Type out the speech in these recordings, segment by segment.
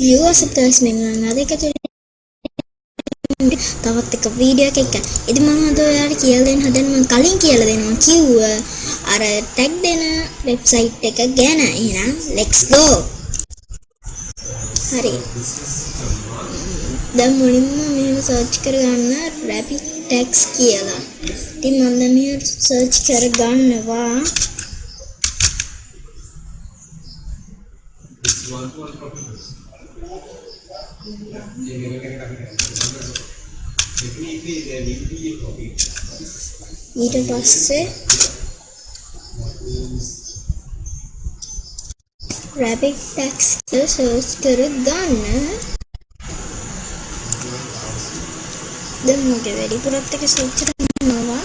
viewers subscribers මෙන්න අද එක තවත් එක වීඩියෝ එකක් එක්ක. ඉතින් මම අද ඔයාලට කියලා දෙන්න හදන්නේ මම කලින් කියලා දෙනවා කිව්ව අර ටැග් දෙන වෙබ්සයිට් එක ගැන. එහෙනම් let's go. හරි. දැන් මුලින්ම මෙහෙම සර්ච් කරගන්න rapid tags කියලා. ඉතින් මම දැන් මෙහෙම සර්ච් කරගන්නවා. ඊට පස්සේ rapid tags කියලා සර්ච් කරගන්න. දැන් මගේ වැඩිපුරත් එක සර්ච් කරනවා.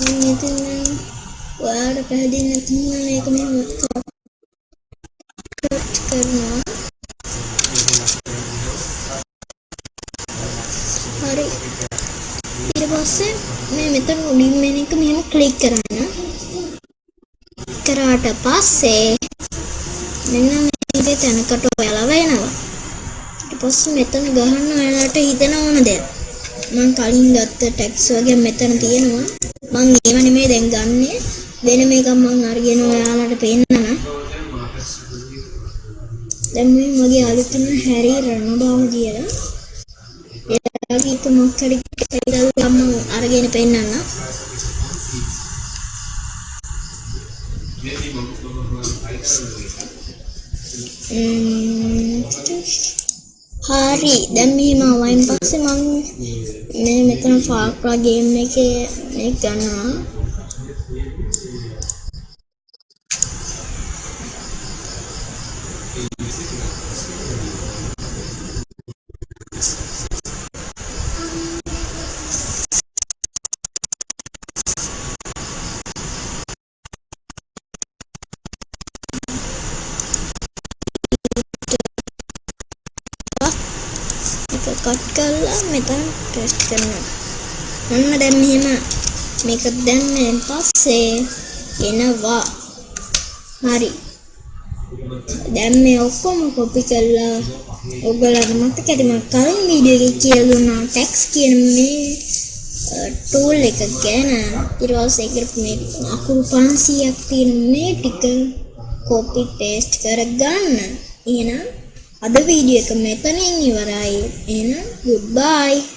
මම ඉතින් ඔයාලට පැහැදිලි නැතිනම් මේක මෙහෙම පස්සේ මේ මෙතන උඩින් මෙන එක මෙහෙම ක්ලික් කරන්න. කරාට පස්සේ මෙන්න මේ තැනකට ඔයාලා වෙනවා. ඊට පස්සේ මෙතන ගහන්න ඔයාලට හිතෙන ඕන දෙයක්. මම කලින් ගත්ත ටැක්ස් වගේ මෙතන තියෙනවා. මම ඒව නෙමෙයි දැන් ගන්නෙ. වෙන මේකක් මම අරගෙන ඔයාලට පෙන්නන. දැන් මේ මගේ අලුතින් හැරි රණබාව කියලා. එයාගේ එක මොකක් හරි කියලා මම අරගෙන පෙන්නන්න. හරි. දැන් මෙහෙම ආවයින් පස්සේ මම මේ මෙතන ෆාක්‍රා ගේම් එකේ මේක ගන්නවා. එක කට් කරලා මෙතන ටෙස්ට් කරනවා. ඔන්න දැන් මෙහෙම මේක දැම්මෙන් පස්සේ එනවා. හරි. දැන් මේ ඔක්කොම කොපි කරලා ඔයගොල්ලන්ට මතක ඇති මම කලින් වීඩියෝ එකේ කියලා දුන්නා ටැක්ස් කියන මේ ටූල් එක ගැන ඊට පස්සේ ඒකට මේ අකුරු 500ක් තියෙන මේ ටික කොපි පේස්ට් කරගන්න. එහෙනම් අද වීඩියෝ එක මෙතනින් ඉවරයි. එහෙනම් goodbye